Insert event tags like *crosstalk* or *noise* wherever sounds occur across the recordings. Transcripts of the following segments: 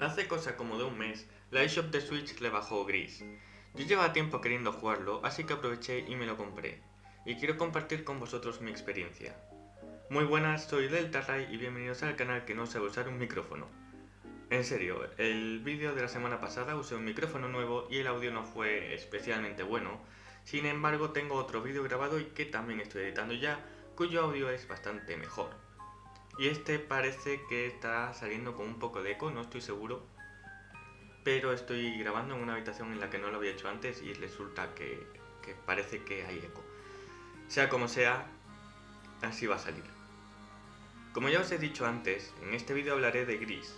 Hace cosa como de un mes, la eShop de Switch le bajó gris. Yo llevaba tiempo queriendo jugarlo, así que aproveché y me lo compré. Y quiero compartir con vosotros mi experiencia. Muy buenas, soy Delta y bienvenidos al canal que no sabe usar un micrófono. En serio, el vídeo de la semana pasada usé un micrófono nuevo y el audio no fue especialmente bueno. Sin embargo, tengo otro vídeo grabado y que también estoy editando ya, cuyo audio es bastante mejor. Y este parece que está saliendo con un poco de eco, no estoy seguro. Pero estoy grabando en una habitación en la que no lo había hecho antes y resulta que, que parece que hay eco. Sea como sea, así va a salir. Como ya os he dicho antes, en este vídeo hablaré de Gris.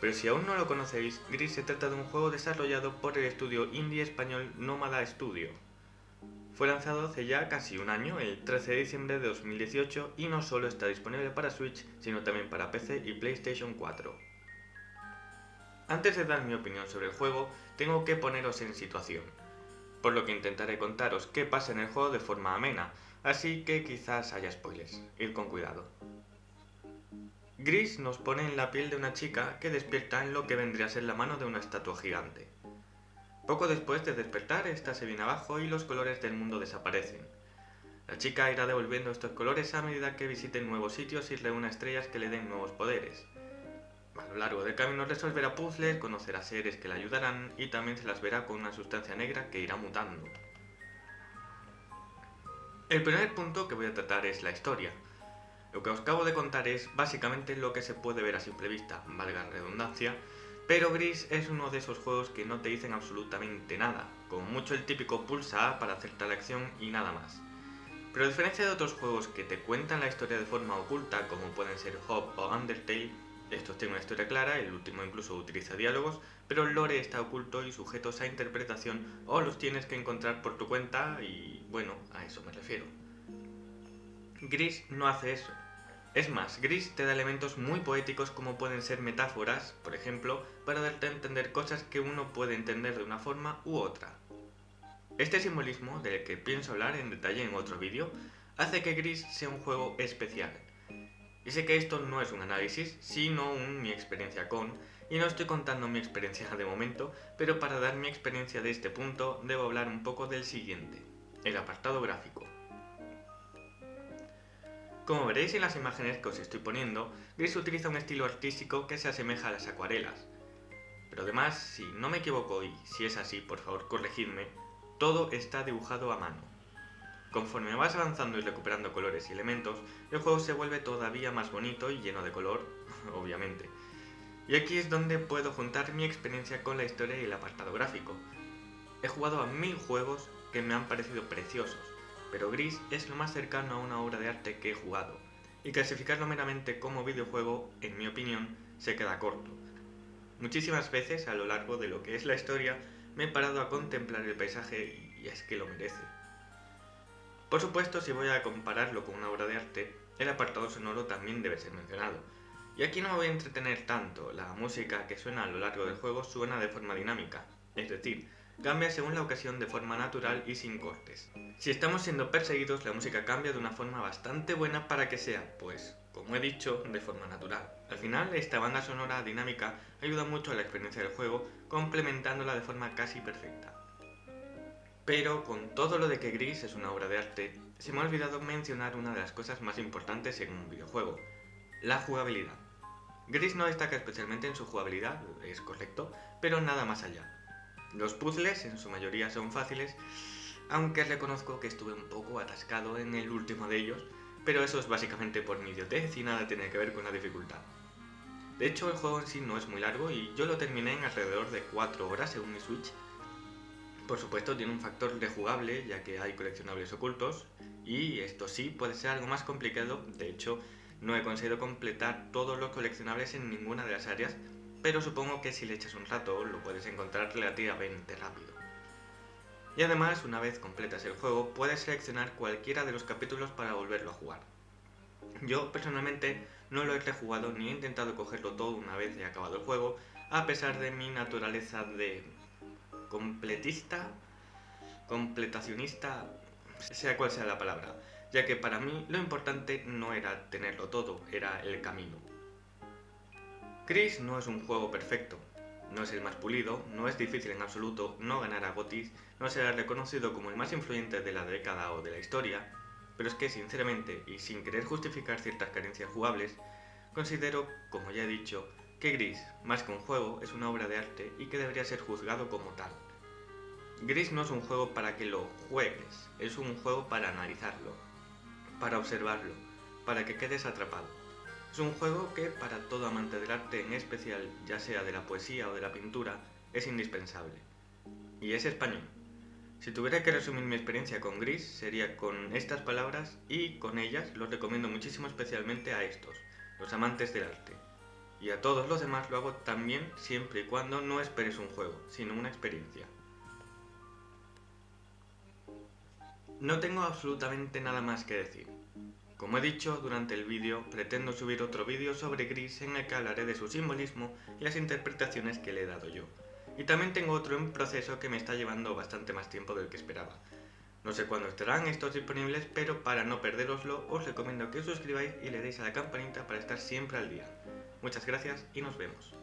Pero si aún no lo conocéis, Gris se trata de un juego desarrollado por el estudio indie español Nómada Studio. Fue lanzado hace ya casi un año, el 13 de diciembre de 2018, y no solo está disponible para Switch, sino también para PC y PlayStation 4. Antes de dar mi opinión sobre el juego, tengo que poneros en situación, por lo que intentaré contaros qué pasa en el juego de forma amena, así que quizás haya spoilers, ir con cuidado. Gris nos pone en la piel de una chica que despierta en lo que vendría a ser la mano de una estatua gigante. Poco después de despertar, esta se viene abajo y los colores del mundo desaparecen. La chica irá devolviendo estos colores a medida que visite nuevos sitios y reúna estrellas que le den nuevos poderes. A lo largo del camino resolverá puzzles, conocerá seres que la ayudarán y también se las verá con una sustancia negra que irá mutando. El primer punto que voy a tratar es la historia. Lo que os acabo de contar es básicamente lo que se puede ver a simple vista, valga la redundancia, pero Gris es uno de esos juegos que no te dicen absolutamente nada, con mucho el típico pulsa para hacer tal acción y nada más. Pero a diferencia de otros juegos que te cuentan la historia de forma oculta, como pueden ser Hop o Undertale, estos tienen una historia clara, el último incluso utiliza diálogos, pero el lore está oculto y sujetos a interpretación o los tienes que encontrar por tu cuenta y bueno, a eso me refiero. Gris no hace eso. Es más, Gris te da elementos muy poéticos como pueden ser metáforas, por ejemplo, para darte a entender cosas que uno puede entender de una forma u otra. Este simbolismo, del que pienso hablar en detalle en otro vídeo, hace que Gris sea un juego especial. Y sé que esto no es un análisis, sino un mi experiencia con, y no estoy contando mi experiencia de momento, pero para dar mi experiencia de este punto debo hablar un poco del siguiente, el apartado gráfico. Como veréis en las imágenes que os estoy poniendo, Gris utiliza un estilo artístico que se asemeja a las acuarelas. Pero además, si no me equivoco y si es así, por favor corregidme, todo está dibujado a mano. Conforme vas avanzando y recuperando colores y elementos, el juego se vuelve todavía más bonito y lleno de color, *laughs* obviamente. Y aquí es donde puedo juntar mi experiencia con la historia y el apartado gráfico. He jugado a mil juegos que me han parecido preciosos, pero Gris es lo más cercano a una obra de arte que he jugado, y clasificarlo meramente como videojuego, en mi opinión, se queda corto. Muchísimas veces a lo largo de lo que es la historia me he parado a contemplar el paisaje y es que lo merece. Por supuesto, si voy a compararlo con una obra de arte, el apartado sonoro también debe ser mencionado. Y aquí no me voy a entretener tanto, la música que suena a lo largo del juego suena de forma dinámica, es decir, cambia según la ocasión de forma natural y sin cortes. Si estamos siendo perseguidos, la música cambia de una forma bastante buena para que sea, pues, como he dicho, de forma natural. Al final, esta banda sonora dinámica ayuda mucho a la experiencia del juego, complementándola de forma casi perfecta. Pero con todo lo de que Gris es una obra de arte, se me ha olvidado mencionar una de las cosas más importantes en un videojuego, la jugabilidad. Gris no destaca especialmente en su jugabilidad, es correcto, pero nada más allá. Los puzzles en su mayoría son fáciles, aunque reconozco que estuve un poco atascado en el último de ellos, pero eso es básicamente por mi idiotez y nada tiene que ver con la dificultad. De hecho, el juego en sí no es muy largo y yo lo terminé en alrededor de 4 horas según mi Switch. Por supuesto tiene un factor rejugable ya que hay coleccionables ocultos y esto sí puede ser algo más complicado, de hecho no he conseguido completar todos los coleccionables en ninguna de las áreas pero supongo que si le echas un rato lo puedes encontrar relativamente rápido. Y además, una vez completas el juego, puedes seleccionar cualquiera de los capítulos para volverlo a jugar. Yo personalmente no lo he rejugado ni he intentado cogerlo todo una vez ya acabado el juego, a pesar de mi naturaleza de completista, completacionista, sea cual sea la palabra, ya que para mí lo importante no era tenerlo todo, era el camino. Chris no es un juego perfecto, no es el más pulido, no es difícil en absoluto, no ganará Gotis, no será reconocido como el más influyente de la década o de la historia, pero es que sinceramente, y sin querer justificar ciertas carencias jugables, considero, como ya he dicho, que Gris, más que un juego, es una obra de arte y que debería ser juzgado como tal. Gris no es un juego para que lo juegues, es un juego para analizarlo, para observarlo, para que quedes atrapado. Es un juego que para todo amante del arte, en especial ya sea de la poesía o de la pintura, es indispensable. Y es español. Si tuviera que resumir mi experiencia con Gris, sería con estas palabras y con ellas los recomiendo muchísimo especialmente a estos, los amantes del arte. Y a todos los demás lo hago también siempre y cuando no esperes un juego, sino una experiencia. No tengo absolutamente nada más que decir. Como he dicho durante el vídeo, pretendo subir otro vídeo sobre Gris en el que hablaré de su simbolismo y las interpretaciones que le he dado yo. Y también tengo otro en proceso que me está llevando bastante más tiempo del que esperaba. No sé cuándo estarán estos disponibles, pero para no perderoslo os recomiendo que os suscribáis y le deis a la campanita para estar siempre al día. Muchas gracias y nos vemos.